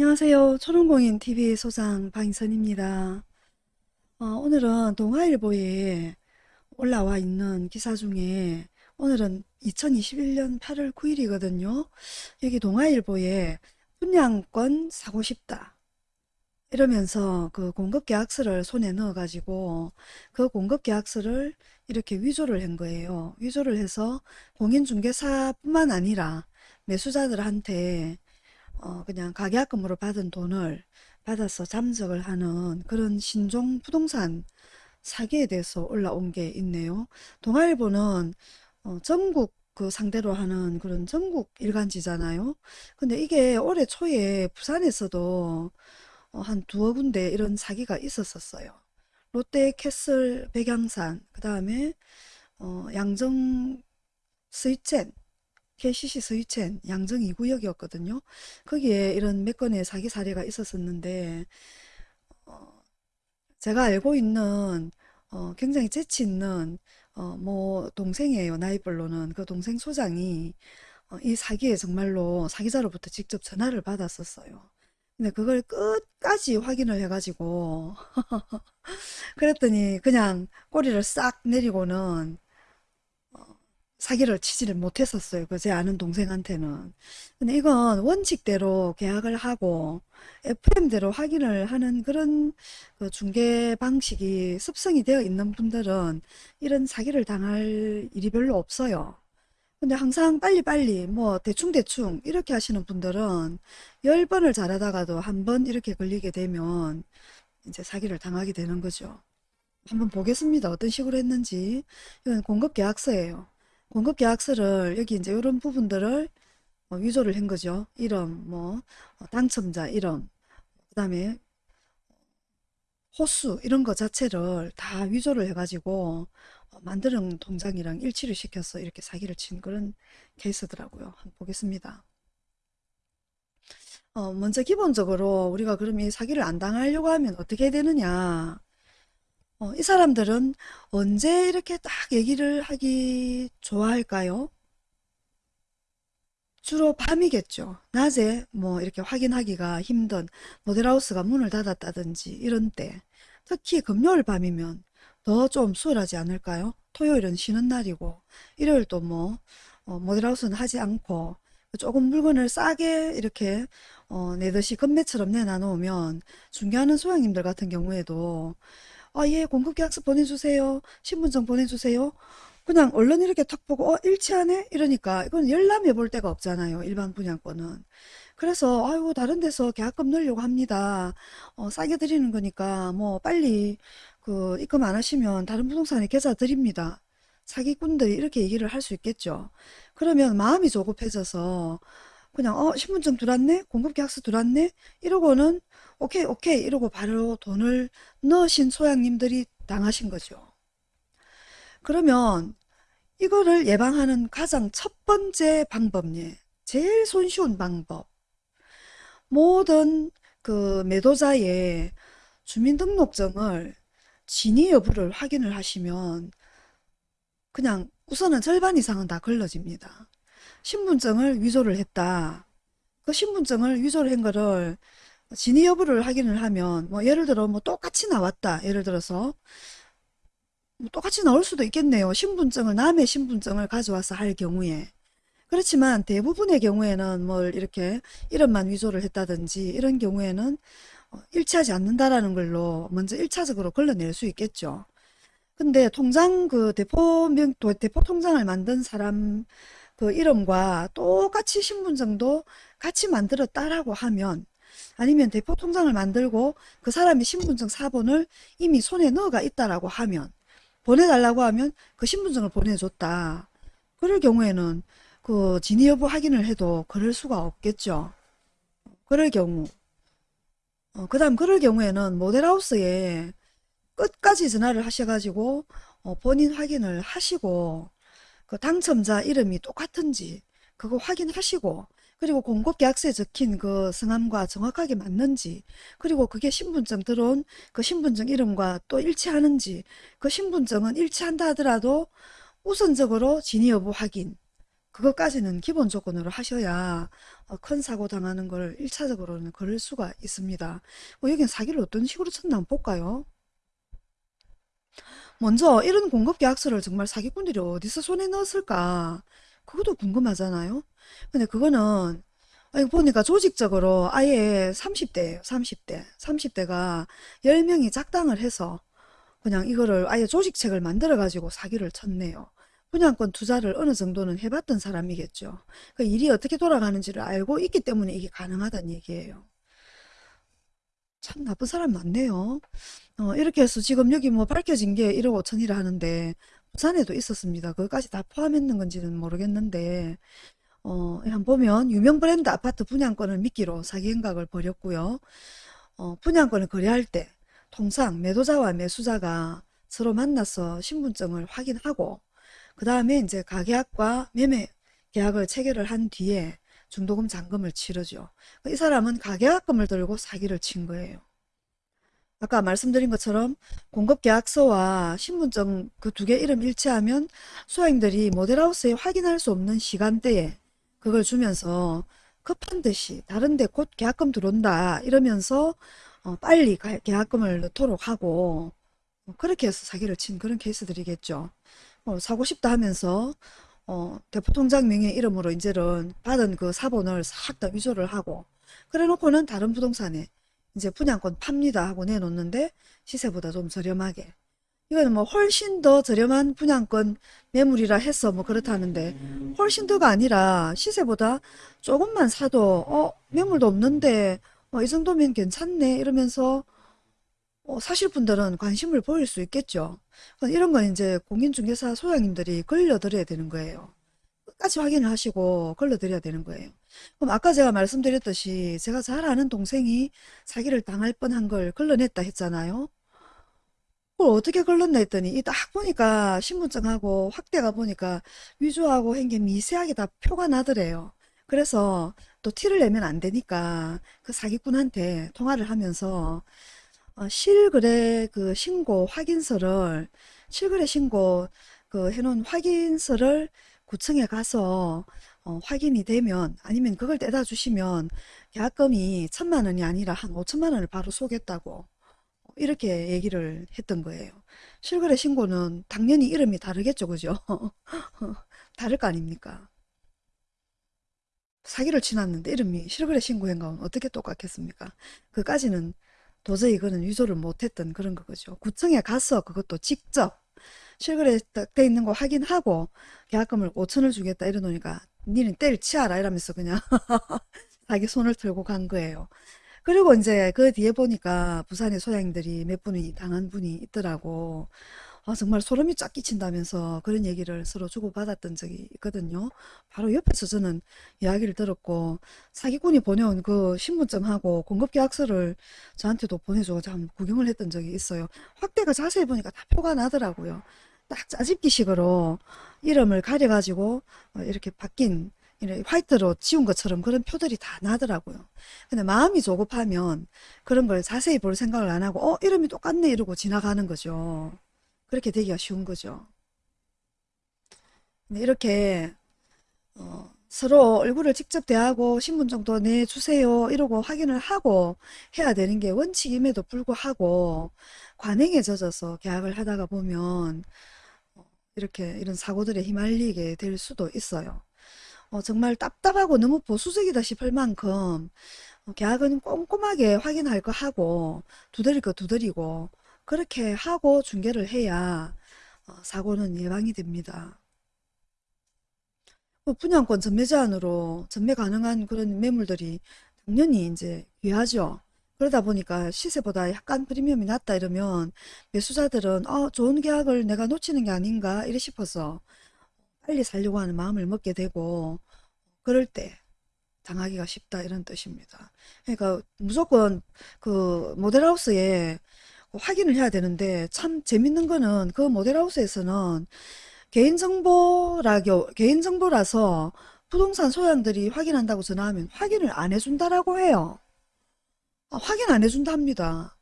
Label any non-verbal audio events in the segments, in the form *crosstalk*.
안녕하세요. 초롱공인TV 소장 방선입니다. 어, 오늘은 동아일보에 올라와 있는 기사 중에 오늘은 2021년 8월 9일이거든요. 여기 동아일보에 분양권 사고 싶다. 이러면서 그 공급계약서를 손에 넣어가지고 그 공급계약서를 이렇게 위조를 한 거예요. 위조를 해서 공인중개사뿐만 아니라 매수자들한테 어, 그냥 가계약금으로 받은 돈을 받아서 잠적을 하는 그런 신종 부동산 사기에 대해서 올라온 게 있네요. 동아일보는 어, 전국 그 상대로 하는 그런 전국 일간지잖아요. 근데 이게 올해 초에 부산에서도 어, 한 두어 군데 이런 사기가 있었었어요. 롯데 캐슬 백양산, 그 다음에 어, 양정 스위첸, KCC 스위첸 양정 2구역이었거든요. 거기에 이런 몇 건의 사기 사례가 있었었는데 어, 제가 알고 있는 어, 굉장히 재치 있는 어, 뭐 동생이에요. 나이벌로는 그 동생 소장이 어, 이 사기에 정말로 사기자로부터 직접 전화를 받았었어요. 근데 그걸 끝까지 확인을 해가지고 *laughs* 그랬더니 그냥 꼬리를 싹 내리고는 사기를 치지를 못했었어요. 그 제 아는 동생한테는. 근데 이건 원칙대로 계약을 하고 FM대로 확인을 하는 그런 그 중개 방식이 습성이 되어 있는 분들은 이런 사기를 당할 일이 별로 없어요. 근데 항상 빨리빨리 뭐 대충대충 이렇게 하시는 분들은 10번을 잘하다가도 한 번 이렇게 걸리게 되면 이제 사기를 당하게 되는 거죠. 한번 보겠습니다. 어떤 식으로 했는지. 이건 공급계약서예요. 공급계약서를 여기 이제 이런 부분들을 어, 위조를 한 거죠. 이름, 뭐 어, 당첨자 이름, 그 다음에 호수 이런 거 자체를 다 위조를 해가지고 어, 만드는 통장이랑 일치를 시켜서 이렇게 사기를 친 그런 케이스더라고요. 한번 보겠습니다. 어, 먼저 기본적으로 우리가 그럼 이 사기를 안 당하려고 하면 어떻게 되느냐 어, 이 사람들은 언제 이렇게 딱 얘기를 하기 좋아할까요? 주로 밤이겠죠. 낮에 뭐 이렇게 확인하기가 힘든 모델하우스가 문을 닫았다든지 이런 때 특히 금요일 밤이면 더 좀 수월하지 않을까요? 토요일은 쉬는 날이고 일요일도 뭐 어, 모델하우스는 하지 않고 조금 물건을 싸게 이렇게 어, 내듯이 금매처럼 내놔놓으면 중개하는 소장님들 같은 경우에도 아, 예, 공급계약서 보내주세요. 신분증 보내주세요. 그냥 얼른 이렇게 탁 보고 어 일치하네? 이러니까 이건 열람해 볼 데가 없잖아요 일반 분양권은. 그래서 아이고 다른 데서 계약금 넣으려고 합니다. 어, 싸게 드리는 거니까 뭐 빨리 그 입금 안 하시면 다른 부동산에 계좌 드립니다. 사기꾼들이 이렇게 얘기를 할 수 있겠죠. 그러면 마음이 조급해져서 그냥 어 신분증 들어왔네? 공급계약서 들어왔네? 이러고는 오케이 오케이 이러고 바로 돈을 넣으신 소양님들이 당하신 거죠 그러면 이거를 예방하는 가장 첫 번째 방법이 제일 손쉬운 방법 모든 그 매도자의 주민등록증을 진위 여부를 확인을 하시면 그냥 우선은 절반 이상은 다 걸러집니다. 신분증을 위조를 했다. 그 신분증을 위조를 한 거를 진위 여부를 확인을 하면 뭐 예를 들어 뭐 똑같이 나왔다. 예를 들어서 뭐 똑같이 나올 수도 있겠네요. 신분증을 남의 신분증을 가져와서 할 경우에 그렇지만 대부분의 경우에는 뭘 이렇게 이름만 위조를 했다든지 이런 경우에는 어, 일치하지 않는다라는 걸로 먼저 1차적으로 걸러낼 수 있겠죠. 근데 통장 그 대포 명 대포 통장을 만든 사람 그 이름과 똑같이 신분증도 같이 만들었다라고 하면 아니면 대포 통장을 만들고 그 사람이 신분증 사본을 이미 손에 넣어가 있다라고 하면 보내달라고 하면 그 신분증을 보내줬다. 그럴 경우에는 그 진위 여부 확인을 해도 그럴 수가 없겠죠. 그럴 경우 어, 그 다음 그럴 경우에는 모델하우스에 끝까지 전화를 하셔가지고 어, 본인 확인을 하시고 그 당첨자 이름이 똑같은지 그거 확인하시고 그리고 공급계약서에 적힌 그 성함과 정확하게 맞는지 그리고 그게 신분증 들어온 그 신분증 이름과 또 일치하는지 그 신분증은 일치한다 하더라도 우선적으로 진위 여부 확인 그것까지는 기본 조건으로 하셔야 어, 큰 사고 당하는 걸 1차적으로는 걸을 수가 있습니다. 뭐 여기는 사기를 어떤 식으로 쳤나 한번 볼까요? 먼저 이런 공급 계약서를 정말 사기꾼들이 어디서 손에 넣었을까? 그것도 궁금하잖아요. 근데 그거는 아, 이거 보니까 조직적으로 아예 30대예요. 30대. 30대가 10명이 작당을 해서 그냥 이거를 아예 조직책을 만들어 가지고 사기를 쳤네요. 분양권 투자를 어느 정도는 해봤던 사람이겠죠. 그 일이 어떻게 돌아가는지를 알고 있기 때문에 이게 가능하다는 얘기예요. 참 나쁜 사람 많네요. 어, 이렇게 해서 지금 여기 뭐 밝혀진 게 1억 5천이라 하는데 부산에도 있었습니다. 그것까지 다 포함했는 건지는 모르겠는데 어, 한번 보면 유명 브랜드 아파트 분양권을 미끼로 사기 행각을 벌였고요. 어, 분양권을 거래할 때 통상 매도자와 매수자가 서로 만나서 신분증을 확인하고 그 다음에 이제 가계약과 매매 계약을 체결을 한 뒤에 중도금 잔금을 치르죠. 이 사람은 가계약금을 들고 사기를 친 거예요. 아까 말씀드린 것처럼 공급계약서와 신분증 그 두 개 이름 일치하면 소행들이 모델하우스에 확인할 수 없는 시간대에 그걸 주면서 급한 듯이 다른데 곧 계약금 들어온다 이러면서 어, 빨리 가- 계약금을 넣도록 하고 어, 그렇게 해서 사기를 친 그런 케이스들이겠죠. 어, 사고 싶다 하면서 어, 대포통장 명의 이름으로 이제는 받은 그 사본을 싹 다 위조를 하고 그래 놓고는 다른 부동산에 이제 분양권 팝니다 하고 내놓는데 시세보다 좀 저렴하게 이거는 뭐 훨씬 더 저렴한 분양권 매물이라 해서 뭐 그렇다는데 훨씬 더가 아니라 시세보다 조금만 사도 어 매물도 없는데 어, 이 정도면 괜찮네 이러면서 어, 사실 분들은 관심을 보일 수 있겠죠. 이런 건 이제 공인중개사 소장님들이 걸려드려야 되는 거예요. 끝까지 확인을 하시고 걸러드려야 되는 거예요. 그럼 아까 제가 말씀드렸듯이 제가 잘 아는 동생이 사기를 당할 뻔한 걸 걸러냈다 했잖아요. 그걸 어떻게 걸렀나 했더니 이 딱 보니까 신분증하고 확대가 보니까 위조하고 한 게 미세하게 다 표가 나더래요. 그래서 또 티를 내면 안 되니까 그 사기꾼한테 통화를 하면서 어, 실거래 그 신고 확인서를 실거래 신고 그 해놓은 확인서를 구청에 가서 어, 확인이 되면 아니면 그걸 떼다 주시면 계약금이 천만 원이 아니라 한 오천만 원을 바로 쏘겠다고 이렇게 얘기를 했던 거예요. 실거래 신고는 당연히 이름이 다르겠죠, 그죠? *laughs* 다를 거 아닙니까? 사기를 치놨는데 이름이 실거래 신고한 건 어떻게 똑같겠습니까? 그까지는 도저히 그는 위조를 못했던 그런 거죠. 구청에 가서 그것도 직접 실거래 돼 있는 거 확인하고 계약금을 5천을 주겠다 이러노니까 니는 때를 치아라 이러면서 그냥 *laughs* 자기 손을 들고 간 거예요. 그리고 이제 그 뒤에 보니까 부산의 소장님들이 몇 분이 당한 분이 있더라고. 아, 정말 소름이 쫙 끼친다면서 그런 얘기를 서로 주고받았던 적이 있거든요. 바로 옆에서 저는 이야기를 들었고 사기꾼이 보내온 그 신분증하고 공급계약서를 저한테도 보내주고 참 구경을 했던 적이 있어요. 확대가 자세히 보니까 다 표가 나더라고요. 딱 짜집기식으로 이름을 가려가지고 어, 이렇게 바뀐 화이트로 지운 것처럼 그런 표들이 다 나더라고요. 근데 마음이 조급하면 그런 걸 자세히 볼 생각을 안 하고 어 이름이 똑같네 이러고 지나가는 거죠. 그렇게 되기가 쉬운 거죠. 이렇게 어, 서로 얼굴을 직접 대하고 신분정도 내주세요 이러고 확인을 하고 해야 되는 게 원칙임에도 불구하고 관행에 젖어서 계약을 하다가 보면 어, 이렇게 이런 사고들에 휘말리게 될 수도 있어요. 어, 정말 답답하고 너무 보수적이다 싶을 만큼 어, 계약은 꼼꼼하게 확인할 거 하고 두드릴 거 두드리고 그렇게 하고 중개를 해야 어, 사고는 예방이 됩니다. 뭐 분양권 전매 제한으로 전매 가능한 그런 매물들이 당연히 이제 귀하죠. 그러다 보니까 시세보다 약간 프리미엄이 낮다 이러면 매수자들은 어, 좋은 계약을 내가 놓치는 게 아닌가 이래 싶어서 빨리 살려고 하는 마음을 먹게 되고 그럴 때 당하기가 쉽다 이런 뜻입니다. 그러니까 무조건 그 모델하우스에 확인을 해야 되는데 참 재밌는 거는 그 모델하우스에서는 개인정보라고 개인정보라서 부동산 소양들이 확인한다고 전화하면 확인을 안 해준다라고 해요. 아, 확인 안 해준다 합니다.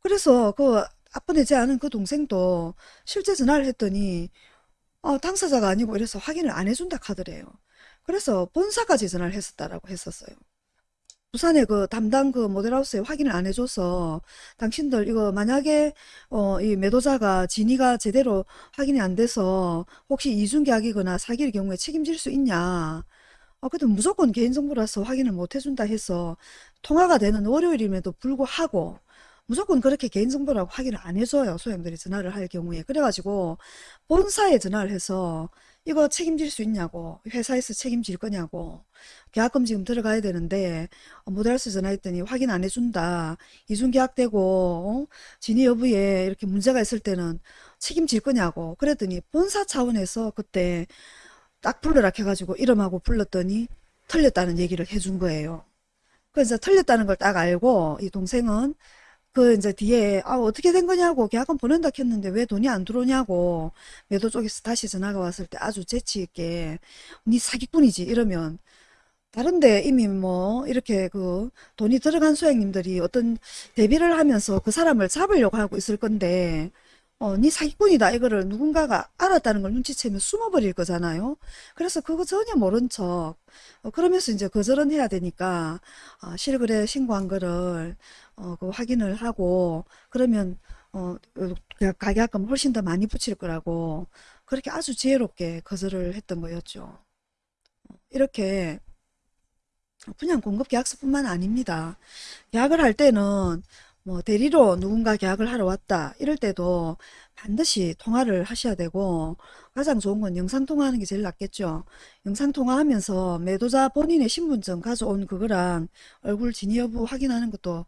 그래서 그 앞번에 제 아는 그 동생도 실제 전화를 했더니 어, 당사자가 아니고 이래서 확인을 안 해준다 카더래요. 그래서 본사까지 전화를 했었다라고 했었어요. 부산의 그 담당 그 모델하우스에 확인을 안 해줘서 당신들 이거 만약에 어, 이 매도자가 진위가 제대로 확인이 안 돼서 혹시 이중계약이거나 사기일 경우에 책임질 수 있냐 아, 근데 무조건 개인정보라서 확인을 못 해준다 해서 통화가 되는 월요일임에도 불구하고 무조건 그렇게 개인정보라고 확인을 안 해줘요. 소형들이 전화를 할 경우에. 그래가지고 본사에 전화를 해서 이거 책임질 수 있냐고 회사에서 책임질 거냐고 계약금 지금 들어가야 되는데 어, 모델하우스 전화했더니 확인 안 해준다. 이중계약되고 어? 진위 여부에 이렇게 문제가 있을 때는 책임질 거냐고 그랬더니 본사 차원에서 그때 딱 불러라 해가지고 이름하고 불렀더니 틀렸다는 얘기를 해준 거예요. 그래서 틀렸다는 걸 딱 알고 이 동생은 그 이제 뒤에 아 어떻게 된 거냐고 계약금 보낸다 했는데 왜 돈이 안 들어오냐고 매도 쪽에서 다시 전화가 왔을 때 아주 재치 있게 니 사기꾼이지 이러면 다른데 이미 뭐 이렇게 그 돈이 들어간 소장님들이 어떤 대비를 하면서 그 사람을 잡으려고 하고 있을 건데 어, 니 사기꾼이다 이거를 누군가가 알았다는 걸 눈치채면 숨어버릴 거잖아요. 그래서 그거 전혀 모른 척 어, 그러면서 이제 거절은 해야 되니까 어, 실거래 신고한 거를 어, 그 확인을 하고 그러면 어, 그 가계약금 훨씬 더 많이 붙일 거라고 그렇게 아주 지혜롭게 거절을 했던 거였죠. 이렇게 그냥 공급 계약서뿐만 아닙니다. 계약을 할 때는 뭐 대리로 누군가 계약을 하러 왔다 이럴 때도 반드시 통화를 하셔야 되고 가장 좋은 건 영상통화하는 게 제일 낫겠죠. 영상통화하면서 매도자 본인의 신분증 가져온 그거랑 얼굴 진위 여부 확인하는 것도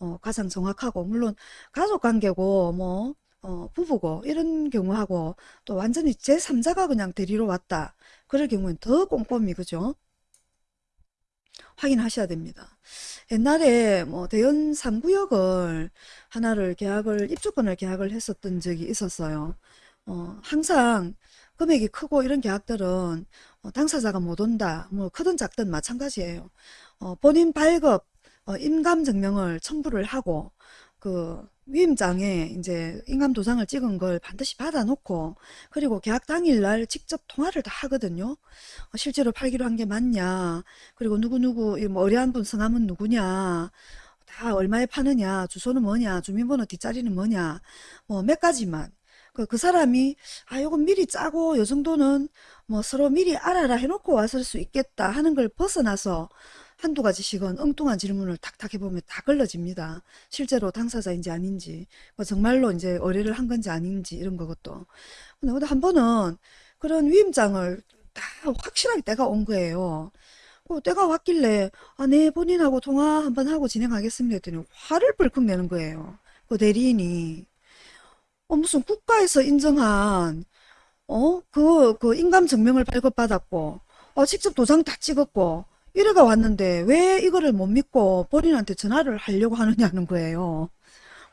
어, 가장 정확하고 물론 가족관계고 뭐 어, 부부고 이런 경우하고 또 완전히 제3자가 그냥 대리로 왔다. 그럴 경우엔 더 꼼꼼히 그죠? 확인하셔야 됩니다. 옛날에 뭐 대연 3구역을 하나를 계약을 입주권을 계약을 했었던 적이 있었어요. 어, 항상 금액이 크고 이런 계약들은 어, 당사자가 못 온다. 뭐 크든 작든 마찬가지예요. 어, 본인 발급 어, 인감증명을 첨부를 하고 그 위임장에 이제 인감 도장을 찍은 걸 반드시 받아놓고 그리고 계약 당일날 직접 통화를 다 하거든요. 어, 실제로 팔기로 한 게 맞냐? 그리고 누구누구 뭐 의뢰한 분 성함은 누구냐? 다 얼마에 파느냐? 주소는 뭐냐? 주민번호 뒷자리는 뭐냐? 뭐 몇 가지만. 그, 그 사람이 아 요건 미리 짜고 요 정도는 뭐 서로 미리 알아라 해놓고 왔을 수 있겠다 하는 걸 벗어나서 한두 가지씩은 엉뚱한 질문을 탁탁 해보면 다 걸러집니다. 실제로 당사자인지 아닌지, 뭐 정말로 이제 의뢰를 한 건지 아닌지 이런 것도. 근데 한 번은 그런 위임장을 다 확실하게 때가 온 거예요. 어, 때가 왔길래 아, 네 본인하고 통화 한번 하고 진행하겠습니다 했더니 화를 벌컥 내는 거예요. 그 대리인이 어, 무슨 국가에서 인정한 어? 그, 그 인감 증명을 발급받았고 어, 직접 도장 다 찍었고 이래가 왔는데 왜 이거를 못 믿고 본인한테 전화를 하려고 하느냐는 거예요.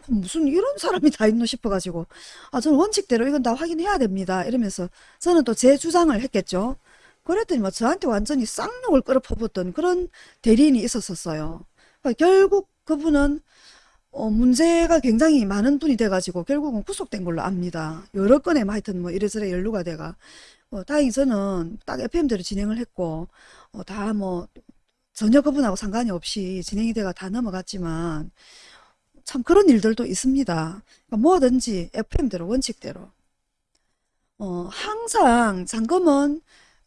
무슨 이런 사람이 다 있노 싶어가지고 아 저는 원칙대로 이건 다 확인해야 됩니다. 이러면서 저는 또 제 주장을 했겠죠. 그랬더니 뭐 저한테 완전히 쌍욕을 끌어 퍼붓던 그런 대리인이 있었었어요. 그러니까 결국 그분은 어, 문제가 굉장히 많은 분이 돼가지고 결국은 구속된 걸로 압니다. 여러 건에 뭐 하여튼 뭐 이래저래 연루가 돼가 어, 다행히 저는 딱 FM대로 진행을 했고 어, 다뭐 전혀 그분하고 상관이 없이 진행이 돼가 다 넘어갔지만 참 그런 일들도 있습니다. 그러니까 뭐든지 FM대로 원칙대로 어, 항상 잔금은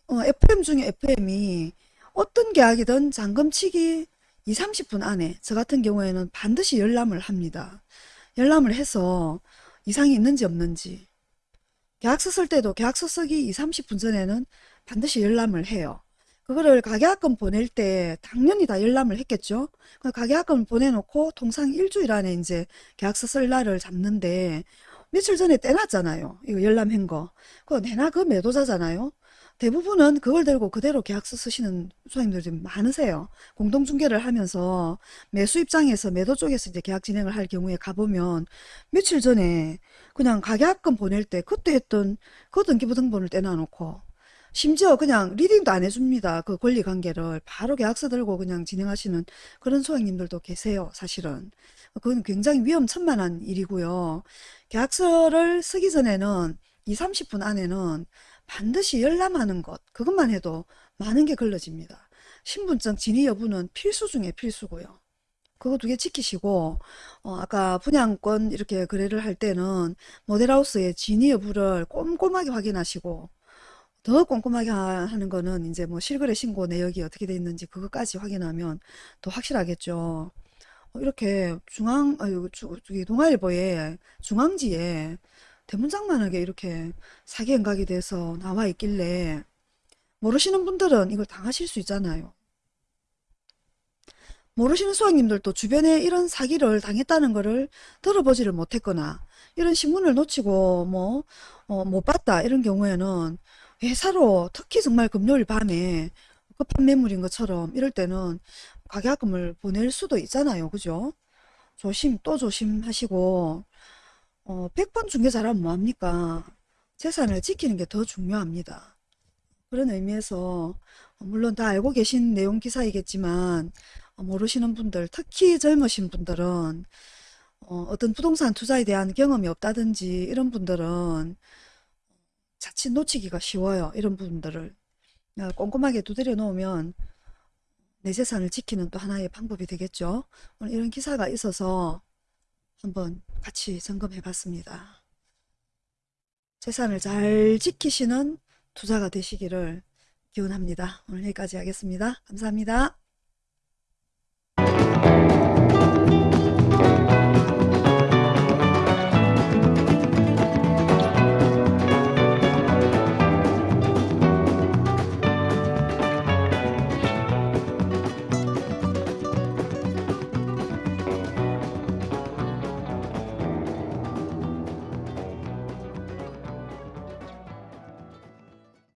어, FM 중에 FM이 어떤 계약이든 잔금치기 2, 30분 안에 저 같은 경우에는 반드시 열람을 합니다. 열람을 해서 이상이 있는지 없는지 계약서 쓸 때도 계약서 쓰기 2, 30분 전에는 반드시 열람을 해요. 그거를 가계약금 보낼 때 당연히 다 열람을 했겠죠. 가계약금을 보내놓고 통상 일주일 안에 이제 계약서 쓸 날을 잡는데 며칠 전에 떼놨잖아요. 이거 열람한 거. 그거 내나 그 매도자잖아요. 대부분은 그걸 들고 그대로 계약서 쓰시는 소장님들이 많으세요. 공동중개를 하면서 매수 입장에서 매도 쪽에서 이제 계약 진행을 할 경우에 가보면 며칠 전에 그냥 가계약금 보낼 때 그때 했던 그 등기부등본을 떼놔놓고 심지어 그냥 리딩도 안 해줍니다. 그 권리관계를 바로 계약서 들고 그냥 진행하시는 그런 소장님들도 계세요. 사실은. 그건 굉장히 위험천만한 일이고요. 계약서를 쓰기 전에는 2, 30분 안에는 반드시 열람하는 것 그것만 해도 많은 게 걸러집니다. 신분증 진위 여부는 필수 중에 필수고요. 그거 두 개 지키시고 어, 아까 분양권 이렇게 거래를 할 때는 모델하우스의 진위 여부를 꼼꼼하게 확인하시고 더 꼼꼼하게 하- 하는 거는 이제 뭐 실거래 신고 내역이 어떻게 돼 있는지 그것까지 확인하면 더 확실하겠죠. 어, 이렇게 중앙, 아유, 동아일보에 중앙지에 대문짝만하게 이렇게 사기 행각이 돼서 나와 있길래 모르시는 분들은 이걸 당하실 수 있잖아요. 모르시는 수학님들도 주변에 이런 사기를 당했다는 거를 들어보지를 못했거나 이런 신문을 놓치고 뭐, 어, 못 봤다 이런 경우에는 회사로 특히 정말 금요일 밤에 급한 매물인 것처럼 이럴 때는 가계약금을 보낼 수도 있잖아요. 그죠? 조심 또 조심하시고 어, 100번 중개 잘하면 뭐합니까? 재산을 지키는 게 더 중요합니다. 그런 의미에서 어, 물론 다 알고 계신 내용 기사이겠지만 어, 모르시는 분들 특히 젊으신 분들은 어, 어떤 부동산 투자에 대한 경험이 없다든지 이런 분들은 자칫 놓치기가 쉬워요. 이런 분들을 어, 꼼꼼하게 두드려 놓으면 내 재산을 지키는 또 하나의 방법이 되겠죠. 오늘 이런 기사가 있어서 한번 같이 점검해 봤습니다. 재산을 잘 지키시는 투자가 되시기를 기원합니다. 오늘 여기까지 하겠습니다. 감사합니다.